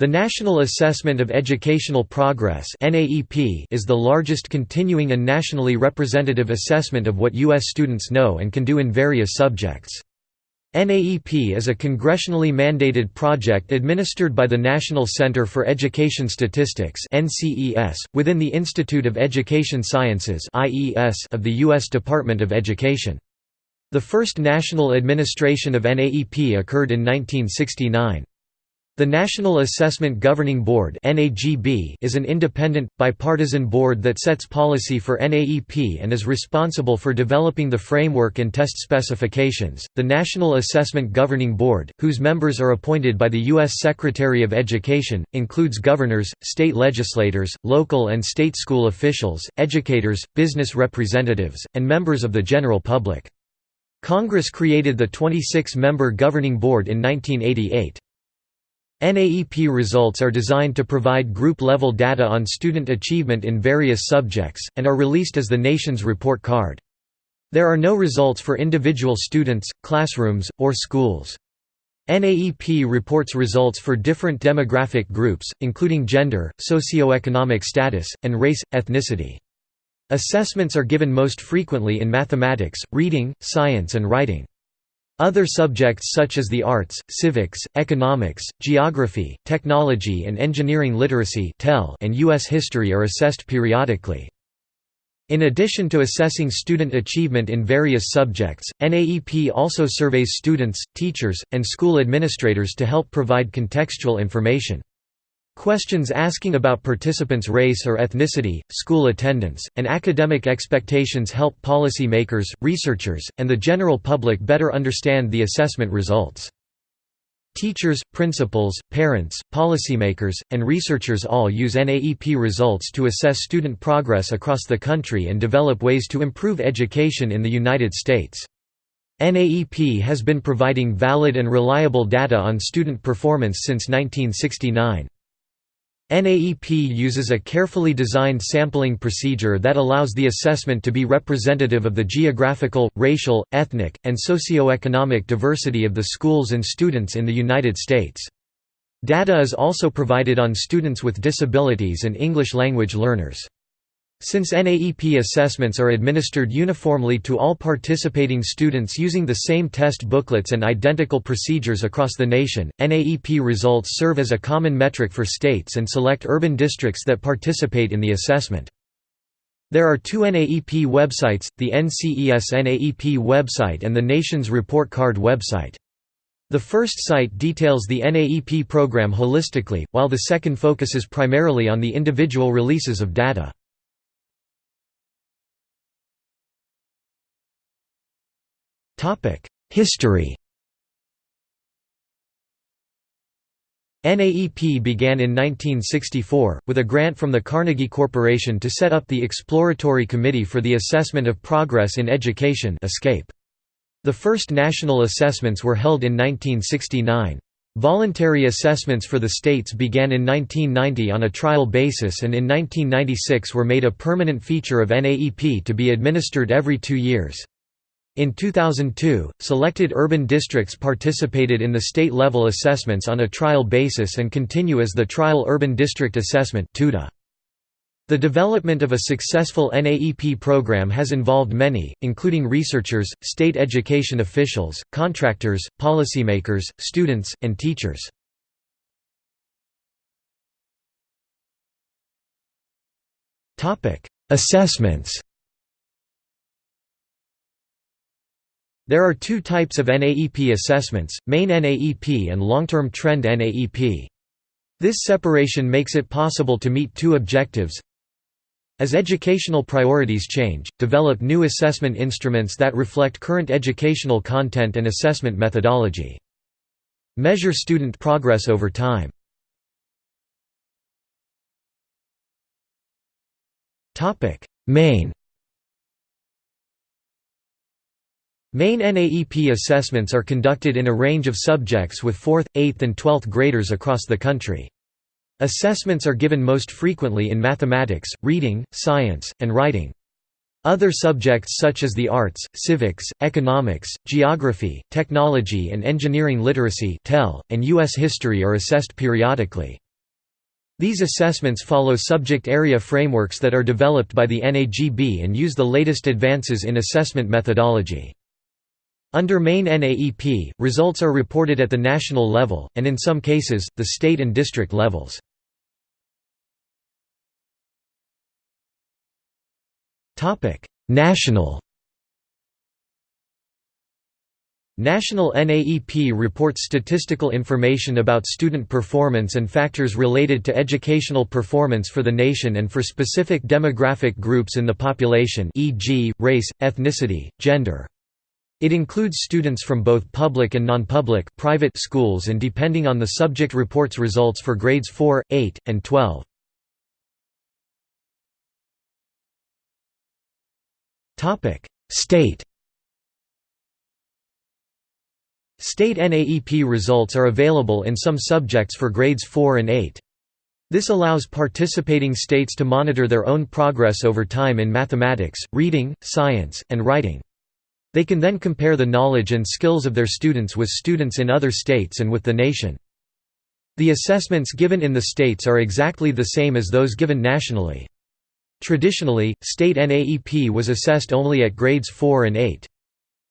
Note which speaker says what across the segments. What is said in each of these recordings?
Speaker 1: The National Assessment of Educational Progress is the largest continuing and nationally representative assessment of what U.S. students know and can do in various subjects. NAEP is a congressionally mandated project administered by the National Center for Education Statistics within the Institute of Education Sciences of the U.S. Department of Education. The first national administration of NAEP occurred in 1969. The National Assessment Governing Board is an independent, bipartisan board that sets policy for NAEP and is responsible for developing the framework and test specifications. The National Assessment Governing Board, whose members are appointed by the U.S. Secretary of Education, includes governors, state legislators, local and state school officials, educators, business representatives, and members of the general public. Congress created the 26-member governing board in 1988. NAEP results are designed to provide group-level data on student achievement in various subjects, and are released as the nation's report card. There are no results for individual students, classrooms, or schools. NAEP reports results for different demographic groups, including gender, socioeconomic status, and race, ethnicity. Assessments are given most frequently in mathematics, reading, science and writing. Other subjects such as the arts, civics, economics, geography, technology and engineering literacy and U.S. history are assessed periodically. In addition to assessing student achievement in various subjects, NAEP also surveys students, teachers, and school administrators to help provide contextual information. Questions asking about participants' race or ethnicity, school attendance, and academic expectations help policy makers, researchers, and the general public better understand the assessment results. Teachers, principals, parents, policymakers, and researchers all use NAEP results to assess student progress across the country and develop ways to improve education in the United States. NAEP has been providing valid and reliable data on student performance since 1969. NAEP uses a carefully designed sampling procedure that allows the assessment to be representative of the geographical, racial, ethnic, and socioeconomic diversity of the schools and students in the United States. Data is also provided on students with disabilities and English language learners. Since NAEP assessments are administered uniformly to all participating students using the same test booklets and identical procedures across the nation, NAEP results serve as a common metric for states and select urban districts that participate in the assessment. There are two NAEP websites, the NCES NAEP website and the Nation's Report Card website. The first site details the NAEP program holistically, while the second focuses primarily on the individual releases of data. History NAEP began in 1964, with a grant from the Carnegie Corporation to set up the Exploratory Committee for the Assessment of Progress in Education ECAPE. The first national assessments were held in 1969. Voluntary assessments for the states began in 1990 on a trial basis and in 1996 were made a permanent feature of NAEP to be administered every two years. In 2002, selected urban districts participated in the state-level assessments on a trial basis and continue as the Trial Urban District Assessment The development of a successful NAEP program has involved many, including researchers, state education officials, contractors, policymakers, students, and teachers. Assessments There are two types of NAEP assessments, main NAEP and long-term trend NAEP. This separation makes it possible to meet two objectives. As educational priorities change, develop new assessment instruments that reflect current educational content and assessment methodology. Measure student progress over time. Main Main NAEP assessments are conducted in a range of subjects with 4th, 8th and 12th graders across the country. Assessments are given most frequently in mathematics, reading, science, and writing. Other subjects such as the arts, civics, economics, geography, technology and engineering literacy and U.S. history are assessed periodically. These assessments follow subject area frameworks that are developed by the NAGB and use the latest advances in assessment methodology. Under main NAEP, results are reported at the national level, and in some cases, the state and district levels. National National NAEP reports statistical information about student performance and factors related to educational performance for the nation and for specific demographic groups in the population e.g., race, ethnicity, gender. It includes students from both public and non-public private schools and depending on the subject reports results for grades 4, 8, and 12. State State NAEP results are available in some subjects for grades 4 and 8. This allows participating states to monitor their own progress over time in mathematics, reading, science, and writing. They can then compare the knowledge and skills of their students with students in other states and with the nation. The assessments given in the states are exactly the same as those given nationally. Traditionally, state NAEP was assessed only at grades 4 and 8.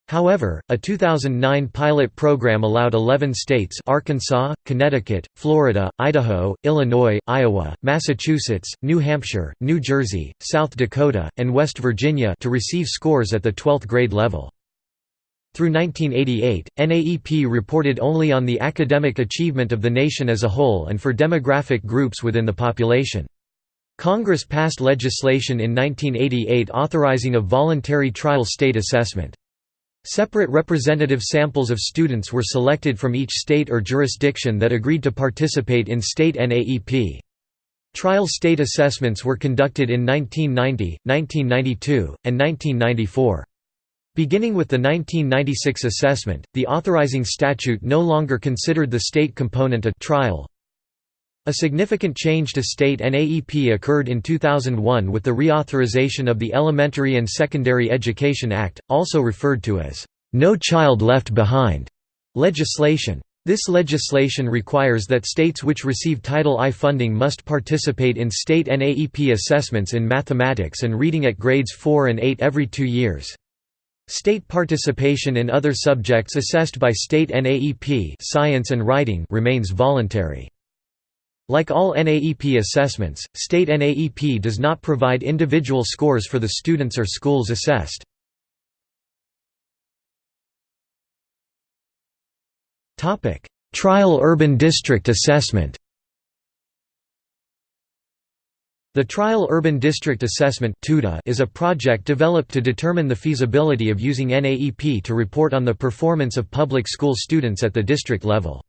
Speaker 1: However, a 2009 pilot program allowed 11 states Arkansas, Connecticut, Florida, Idaho, Illinois, Iowa, Massachusetts, New Hampshire, New Jersey, South Dakota, and West Virginia to receive scores at the 12th grade level. Through 1988, NAEP reported only on the academic achievement of the nation as a whole and for demographic groups within the population. Congress passed legislation in 1988 authorizing a voluntary trial state assessment. Separate representative samples of students were selected from each state or jurisdiction that agreed to participate in state NAEP. Trial state assessments were conducted in 1990, 1992, and 1994. Beginning with the 1996 assessment, the authorizing statute no longer considered the state component a trial, a significant change to state NAEP occurred in 2001 with the reauthorization of the Elementary and Secondary Education Act, also referred to as, "'No Child Left Behind' legislation. This legislation requires that states which receive Title I funding must participate in state NAEP assessments in mathematics and reading at grades 4 and 8 every two years. State participation in other subjects assessed by state NAEP science and writing remains voluntary. Like all NAEP assessments, state NAEP does not provide individual scores for the students or schools assessed. Trial Urban District Assessment The Trial Urban District Assessment is a project developed to determine the feasibility of using NAEP to report on the performance of public school students at the district level.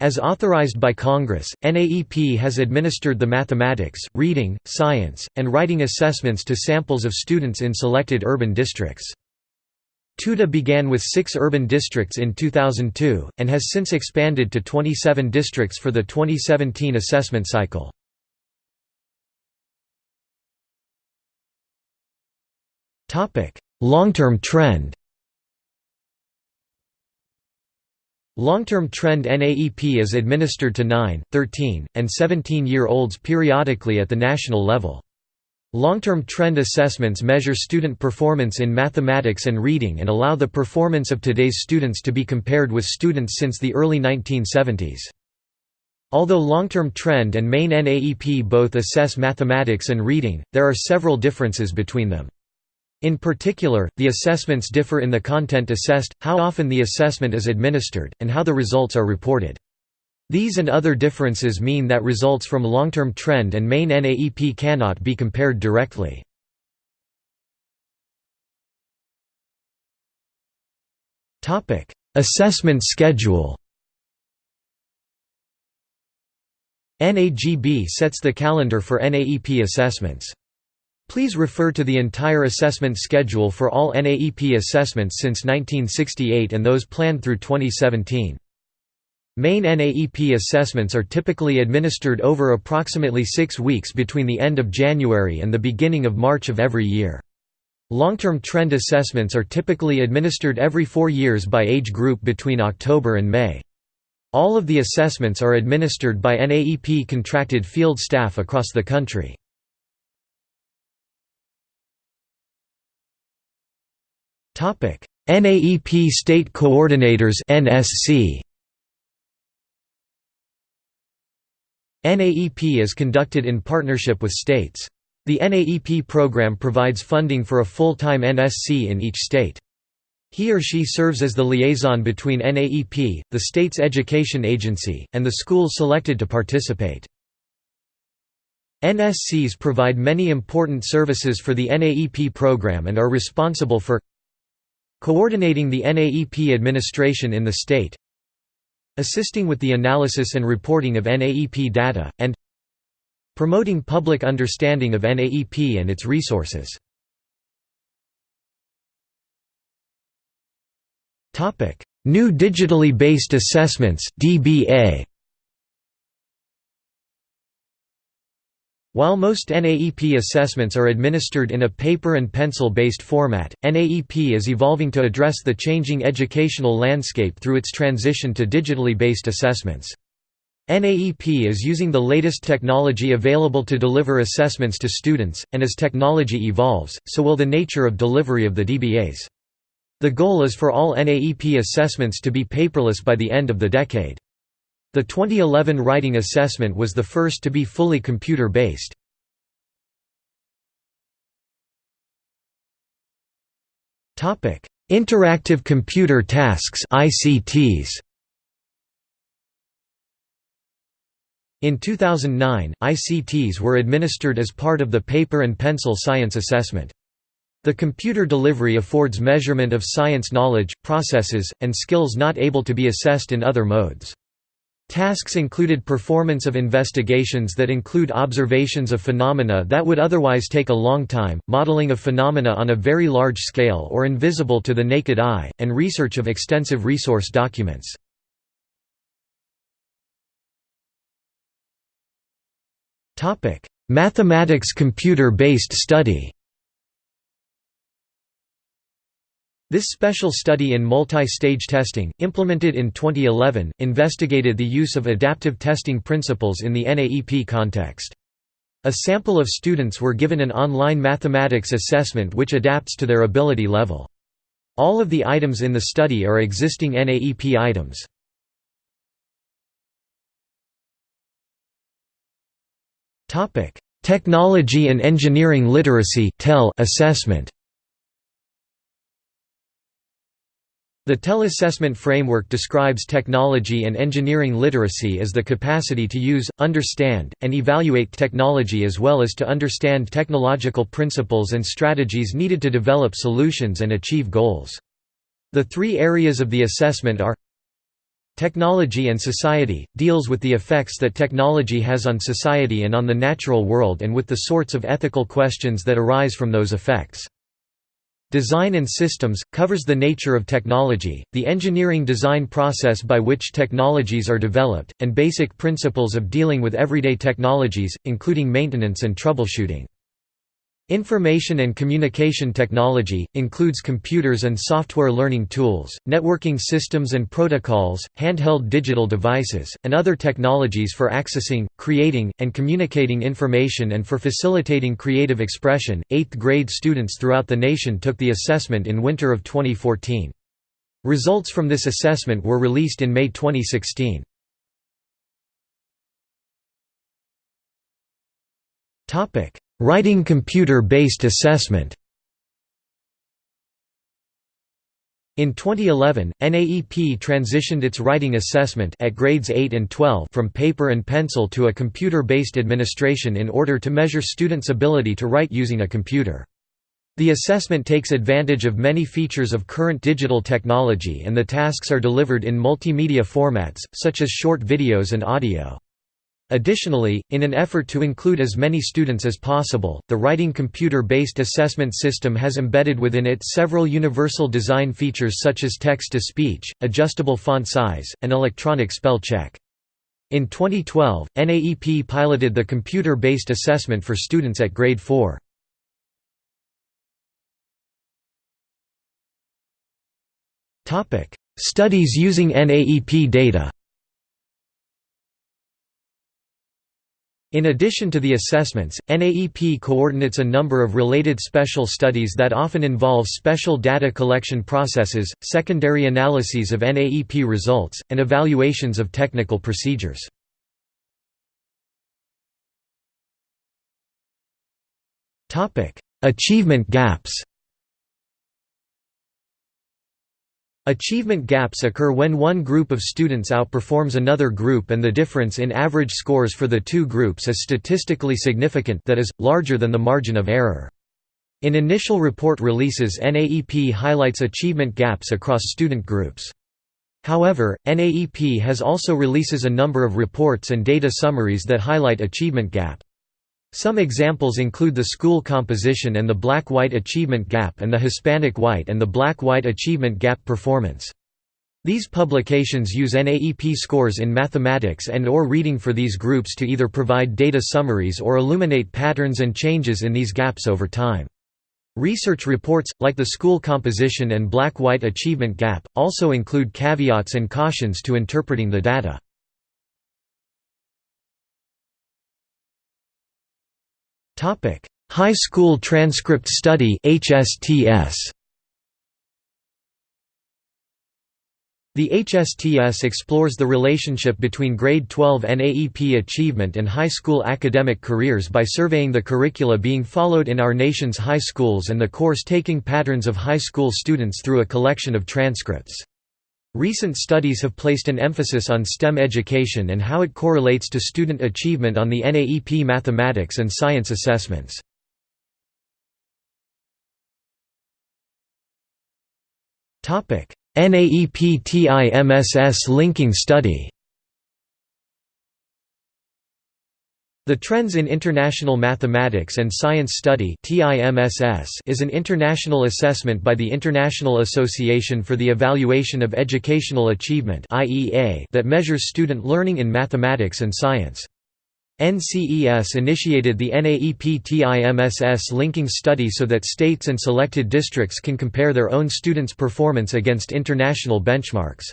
Speaker 1: As authorized by Congress, NAEP has administered the mathematics, reading, science, and writing assessments to samples of students in selected urban districts. TUDA began with six urban districts in 2002, and has since expanded to 27 districts for the 2017 assessment cycle. Long-term trend Long-term trend NAEP is administered to 9, 13, and 17-year-olds periodically at the national level. Long-term trend assessments measure student performance in mathematics and reading and allow the performance of today's students to be compared with students since the early 1970s. Although long-term trend and main NAEP both assess mathematics and reading, there are several differences between them. In particular, the assessments differ in the content assessed, how often the assessment is administered, and how the results are reported. These and other differences mean that results from long-term trend and main NAEP cannot be compared directly. Assessment schedule NAGB sets the calendar for NAEP assessments. Please refer to the entire assessment schedule for all NAEP assessments since 1968 and those planned through 2017. Main NAEP assessments are typically administered over approximately six weeks between the end of January and the beginning of March of every year. Long-term trend assessments are typically administered every four years by age group between October and May. All of the assessments are administered by NAEP contracted field staff across the country. NAEP State Coordinators NSC NAEP is conducted in partnership with states. The NAEP program provides funding for a full-time NSC in each state. He or she serves as the liaison between NAEP, the state's education agency, and the schools selected to participate. NSCs provide many important services for the NAEP program and are responsible for coordinating the NAEP administration in the state, assisting with the analysis and reporting of NAEP data, and promoting public understanding of NAEP and its resources. New digitally based assessments DBA While most NAEP assessments are administered in a paper and pencil-based format, NAEP is evolving to address the changing educational landscape through its transition to digitally based assessments. NAEP is using the latest technology available to deliver assessments to students, and as technology evolves, so will the nature of delivery of the DBAs. The goal is for all NAEP assessments to be paperless by the end of the decade. The 2011 writing assessment was the first to be fully computer-based. Interactive computer tasks ICTs. In 2009, ICTs were administered as part of the paper and pencil science assessment. The computer delivery affords measurement of science knowledge, processes, and skills not able to be assessed in other modes. Tasks included performance of investigations that include observations of phenomena that would otherwise take a long time, modeling of phenomena on a very large scale or invisible to the naked eye, and research of extensive resource documents. Mathematics computer-based study This special study in multi-stage testing, implemented in 2011, investigated the use of adaptive testing principles in the NAEP context. A sample of students were given an online mathematics assessment which adapts to their ability level. All of the items in the study are existing NAEP items. Technology and Engineering Literacy assessment The TEL assessment framework describes technology and engineering literacy as the capacity to use, understand, and evaluate technology as well as to understand technological principles and strategies needed to develop solutions and achieve goals. The three areas of the assessment are Technology and Society, deals with the effects that technology has on society and on the natural world and with the sorts of ethical questions that arise from those effects. Design and Systems, covers the nature of technology, the engineering design process by which technologies are developed, and basic principles of dealing with everyday technologies, including maintenance and troubleshooting. Information and communication technology, includes computers and software learning tools, networking systems and protocols, handheld digital devices, and other technologies for accessing, creating, and communicating information and for facilitating creative expression. Eighth grade students throughout the nation took the assessment in winter of 2014. Results from this assessment were released in May 2016. Topic Writing computer-based assessment In 2011, NAEP transitioned its writing assessment at grades 8 and 12 from paper and pencil to a computer-based administration in order to measure students' ability to write using a computer. The assessment takes advantage of many features of current digital technology and the tasks are delivered in multimedia formats, such as short videos and audio. Additionally, in an effort to include as many students as possible, the Writing Computer-Based Assessment System has embedded within it several universal design features such as text-to-speech, adjustable font size, and electronic spell check. In 2012, NAEP piloted the computer-based assessment for students at grade 4. Studies using NAEP data In addition to the assessments, NAEP coordinates a number of related special studies that often involve special data collection processes, secondary analyses of NAEP results, and evaluations of technical procedures. Achievement gaps Achievement gaps occur when one group of students outperforms another group and the difference in average scores for the two groups is statistically significant that is, larger than the margin of error. In initial report releases NAEP highlights achievement gaps across student groups. However, NAEP has also releases a number of reports and data summaries that highlight achievement gap. Some examples include the School Composition and the Black-White Achievement Gap and the Hispanic-White and the Black-White Achievement Gap Performance. These publications use NAEP scores in mathematics and or reading for these groups to either provide data summaries or illuminate patterns and changes in these gaps over time. Research reports, like the School Composition and Black-White Achievement Gap, also include caveats and cautions to interpreting the data. High School Transcript Study HSTS The HSTS explores the relationship between grade 12 NAEP achievement and high school academic careers by surveying the curricula being followed in our nation's high schools and the course-taking patterns of high school students through a collection of transcripts. Recent studies have placed an emphasis on STEM education and how it correlates to student achievement on the NAEP mathematics and science assessments. NAEP TIMSS linking study The Trends in International Mathematics and Science Study is an international assessment by the International Association for the Evaluation of Educational Achievement that measures student learning in mathematics and science. NCES initiated the NAEP TIMSS linking study so that states and selected districts can compare their own students' performance against international benchmarks.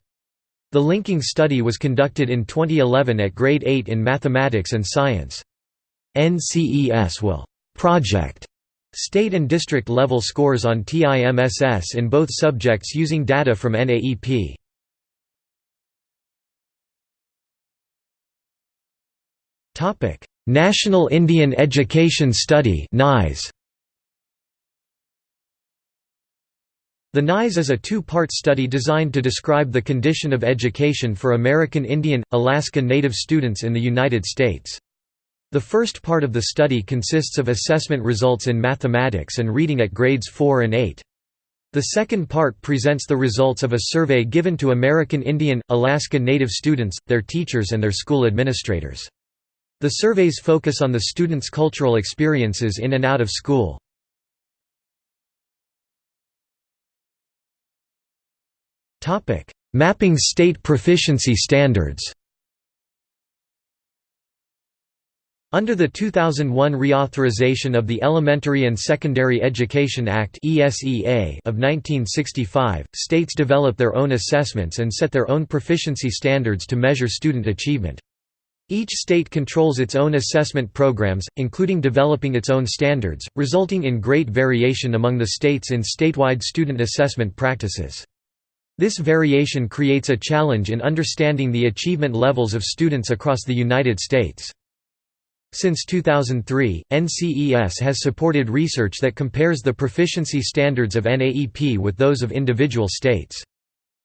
Speaker 1: The linking study was conducted in 2011 at grade 8 in mathematics and science. NCES will «project» state and district level scores on TIMSS in both subjects using data from NAEP. National Indian Education Study NIES The NIES is a two-part study designed to describe the condition of education for American Indian, Alaska Native students in the United States. The first part of the study consists of assessment results in mathematics and reading at grades 4 and 8. The second part presents the results of a survey given to American Indian, Alaska Native students, their teachers and their school administrators. The surveys focus on the students' cultural experiences in and out of school. Mapping state proficiency standards Under the 2001 reauthorization of the Elementary and Secondary Education Act of 1965, states develop their own assessments and set their own proficiency standards to measure student achievement. Each state controls its own assessment programs, including developing its own standards, resulting in great variation among the states in statewide student assessment practices. This variation creates a challenge in understanding the achievement levels of students across the United States. Since 2003, NCES has supported research that compares the proficiency standards of NAEP with those of individual states.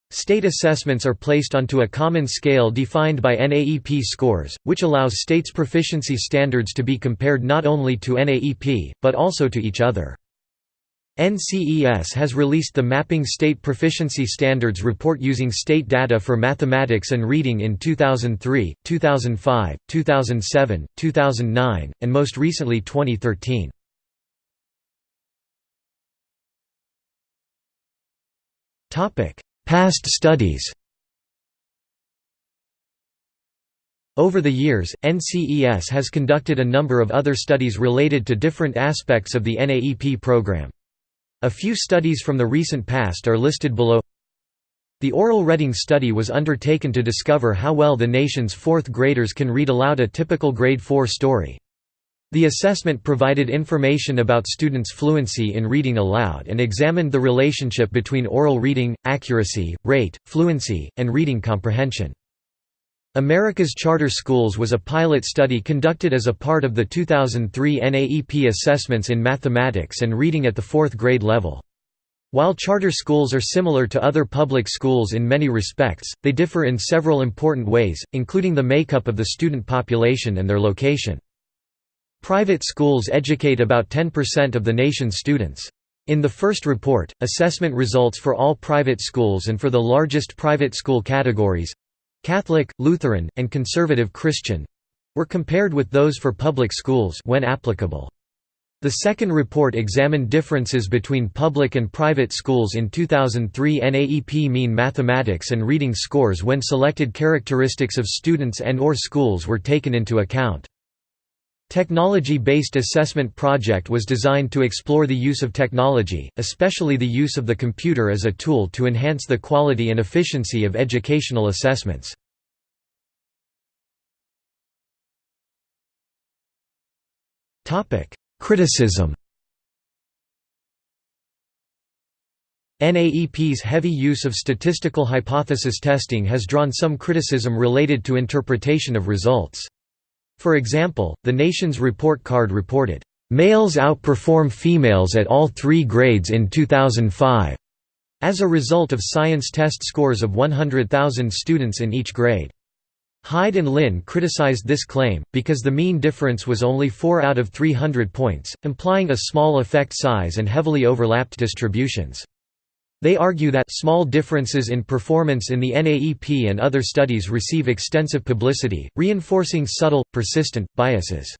Speaker 1: State assessments are placed onto a common scale defined by NAEP scores, which allows states' proficiency standards to be compared not only to NAEP, but also to each other. NCES has released the Mapping State Proficiency Standards report using state data for mathematics and reading in 2003, 2005, 2007, 2009, and most recently 2013. Past studies Over the years, NCES has conducted a number of other studies related to different aspects of the NAEP program. A few studies from the recent past are listed below The oral reading study was undertaken to discover how well the nation's fourth graders can read aloud a typical grade 4 story. The assessment provided information about students' fluency in reading aloud and examined the relationship between oral reading, accuracy, rate, fluency, and reading comprehension. America's Charter Schools was a pilot study conducted as a part of the 2003 NAEP assessments in mathematics and reading at the fourth grade level. While charter schools are similar to other public schools in many respects, they differ in several important ways, including the makeup of the student population and their location. Private schools educate about 10% of the nation's students. In the first report, assessment results for all private schools and for the largest private school categories—Catholic, Lutheran, and Conservative Christian—were compared with those for public schools when applicable. The second report examined differences between public and private schools in 2003 NAEP mean mathematics and reading scores when selected characteristics of students and or schools were taken into account. Technology-based assessment project was designed to explore the use of technology, especially the use of the computer as a tool to enhance the quality and efficiency of educational assessments. Criticism NAEP's heavy use of statistical hypothesis testing has drawn some criticism related to interpretation of results. For example, the nation's report card reported, "...males outperform females at all three grades in 2005", as a result of science test scores of 100,000 students in each grade. Hyde and Linn criticized this claim, because the mean difference was only 4 out of 300 points, implying a small effect size and heavily overlapped distributions. They argue that small differences in performance in the NAEP and other studies receive extensive publicity, reinforcing subtle, persistent, biases.